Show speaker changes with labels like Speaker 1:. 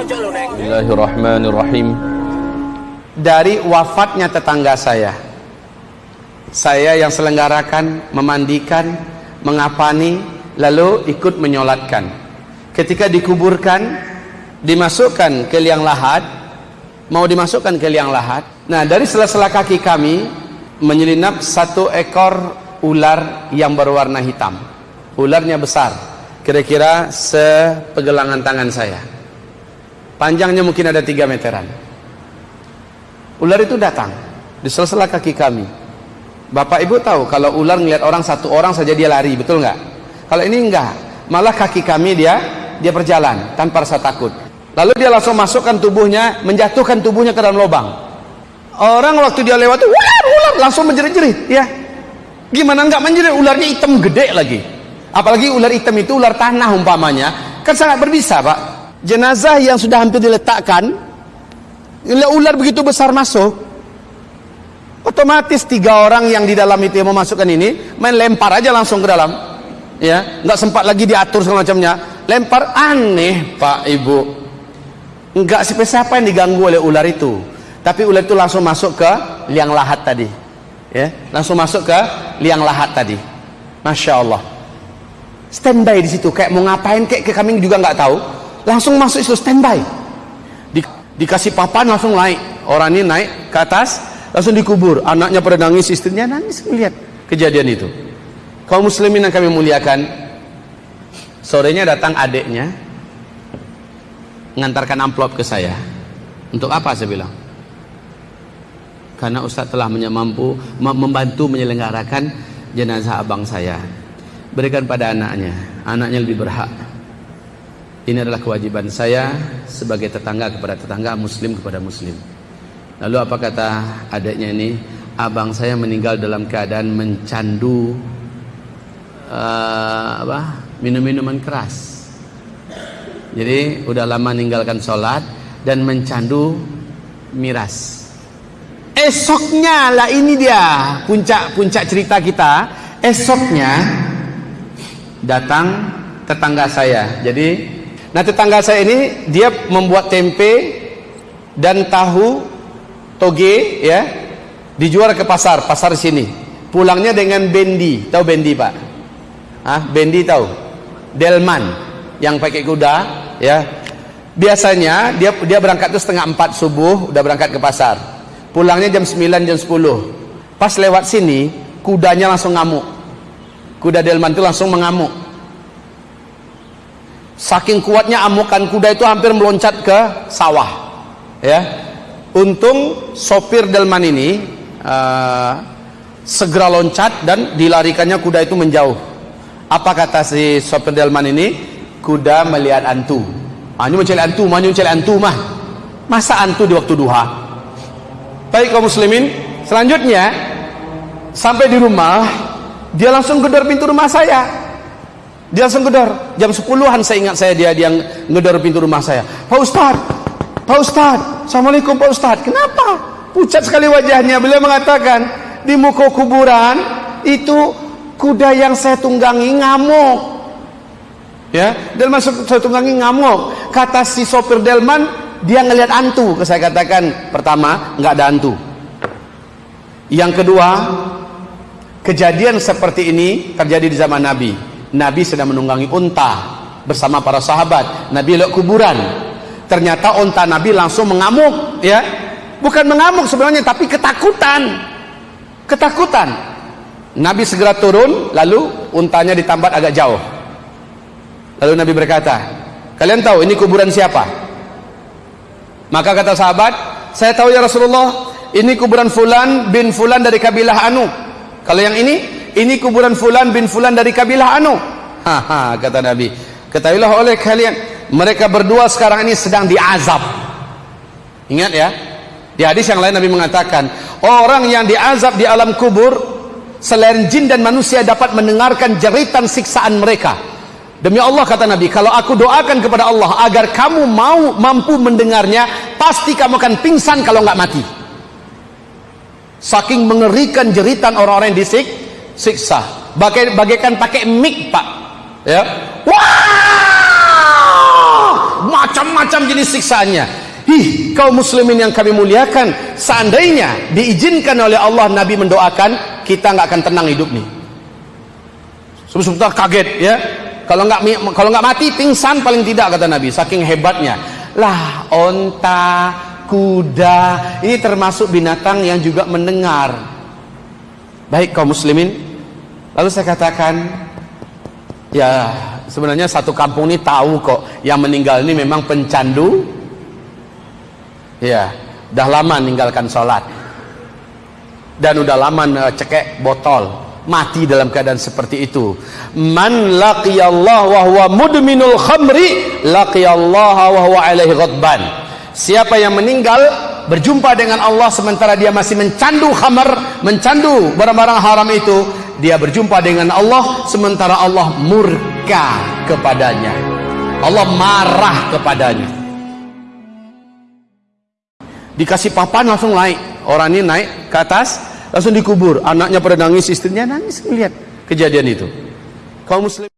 Speaker 1: Bismillahirrahmanirrahim.
Speaker 2: dari wafatnya tetangga saya. Saya yang selenggarakan memandikan mengapani lalu ikut menyolatkan. Ketika dikuburkan dimasukkan ke liang lahat. Mau dimasukkan ke liang lahat? Nah dari sela-sela kaki kami menyelinap satu ekor ular yang berwarna hitam. Ularnya besar. Kira-kira sepegelangan tangan saya panjangnya mungkin ada 3 meteran ular itu datang di sela-sela kaki kami Bapak Ibu tahu kalau ular ngeliat orang satu orang saja dia lari, betul nggak? Kalau ini enggak, malah kaki kami dia dia berjalan tanpa rasa takut. Lalu dia langsung masukkan tubuhnya, menjatuhkan tubuhnya ke dalam lubang. Orang waktu dia lewat, ular, ular, langsung menjerit-jerit, ya. Gimana enggak menjerit? Ularnya hitam gede lagi. Apalagi ular hitam itu ular tanah umpamanya, kan sangat berbisa, Pak. Jenazah yang sudah hampir diletakkan, ular begitu besar masuk, otomatis tiga orang yang di dalam itu yang memasukkan ini main lempar aja langsung ke dalam ya. Nggak sempat lagi diatur segala macamnya. Lempar aneh pak ibu. Nggak siapa siapa yang diganggu oleh ular itu. Tapi ular itu langsung masuk ke liang lahat tadi ya. Langsung masuk ke liang lahat tadi. Masya Allah. Standby di situ kayak mau ngapain kayak, kayak kami juga nggak tahu langsung masuk itu standby. Di, dikasih papan langsung naik orang ini naik ke atas langsung dikubur. Anaknya pada nangis istrinya nangis melihat kejadian itu. Kaum muslimin yang kami muliakan sorenya datang adiknya mengantarkan amplop ke saya. Untuk apa saya bilang? Karena Ustaz telah mampu membantu menyelenggarakan jenazah abang saya. Berikan pada anaknya. Anaknya lebih berhak ini adalah kewajiban saya sebagai tetangga kepada tetangga muslim kepada muslim Lalu apa kata adiknya ini? Abang saya meninggal dalam keadaan mencandu uh? Minum-minuman keras. Jadi udah lama meninggalkan sholat dan mencandu miras. Esoknya lah ini dia puncak-puncak cerita kita. Esoknya datang tetangga saya. Jadi, nah tetangga saya ini dia membuat tempe dan tahu toge ya dijual ke pasar pasar sini. Pulangnya dengan bendi tahu bendi pak? Ah bendi tahu? Delman yang pakai kuda ya. Biasanya dia dia berangkat tuh setengah empat subuh udah berangkat ke pasar. Pulangnya jam 9 jam 10 pas lewat sini kudanya langsung ngamuk. Kuda delman itu langsung mengamuk saking kuatnya amukan kuda itu hampir meloncat ke sawah ya. Untung sopir delman ini uh, segera loncat dan dilarikannya kuda itu menjauh. Apa kata si sopir delman ini? Kuda melihat antu. Ah, ini mencari antu mana mencari antu mah. Masa antu di waktu duha? Baik kaum muslimin selanjutnya sampai di rumah dia langsung gedor pintu rumah saya dia langsung gedor jam 10an saya ingat saya dia dia ngedor pintu rumah saya Pak Ustadz Pak Ustadz, Assalamualaikum Pak Ustadz. Kenapa? Pucat sekali wajahnya. Beliau mengatakan, di muka kuburan itu kuda yang saya tunggangi ngamuk. Ya, dan masuk saya tunggangi ngamuk. Kata si sopir Delman, dia ngelihat antu. Saya katakan, pertama, nggak ada antu. Yang kedua, kejadian seperti ini terjadi di zaman Nabi. Nabi sedang menunggangi unta bersama para sahabat. Nabi lihat kuburan. Ternyata onta Nabi langsung mengamuk ya. Bukan mengamuk sebenarnya tapi ketakutan. Ketakutan. Nabi segera turun lalu untanya ditambat agak jauh. Lalu Nabi berkata kalian tahu ini kuburan siapa? Maka kata sahabat saya tahu ya Rasulullah ini kuburan fulan bin fulan dari kabilah anu. Kalau yang ini ini kuburan fulan bin fulan dari kabilah anu. Haha kata Nabi. Ketahuilah oleh kalian mereka berdua sekarang ini sedang diazab. Ingat ya? Di hadis yang lain Nabi mengatakan orang yang diazab di alam kubur selain jin dan manusia dapat mendengarkan jeritan siksaan mereka. Demi Allah kata Nabi kalau aku doakan kepada Allah agar kamu mau mampu mendengarnya pasti kamu akan pingsan kalau nggak mati. Saking mengerikan jeritan orang-orang yang disiksa bagaikan pakai mic pak ya wah macam-macam jenis siksaannya Ih, kaum muslimin yang kami muliakan, seandainya diizinkan oleh Allah Nabi mendoakan, kita nggak akan tenang hidup nih. Sebentar kaget ya. Kalau nggak kalau nggak mati pingsan paling tidak kata Nabi, saking hebatnya. Lah, onta, kuda, ini termasuk binatang yang juga mendengar. Baik kaum muslimin. Lalu saya katakan, ya sebenarnya satu kampung ini tahu kok yang meninggal ini memang pencandu. Ya dah lama meninggalkan sholat. Dan udah lama cekek botol mati dalam keadaan seperti itu. Man laqiyallah wa huwa mudminul khamri laqiyallah wa huwa alaihi ghadban. Siapa yang meninggal berjumpa dengan Allah sementara dia masih mencandu khamar mencandu barang-barang haram itu dia berjumpa dengan Allah sementara Allah murka kepadanya. Allah marah kepadanya. Dikasih papan langsung naik. Orang ini naik ke atas langsung dikubur. Anaknya pada nangis istrinya nangis. Lihat kejadian itu. Kaum muslim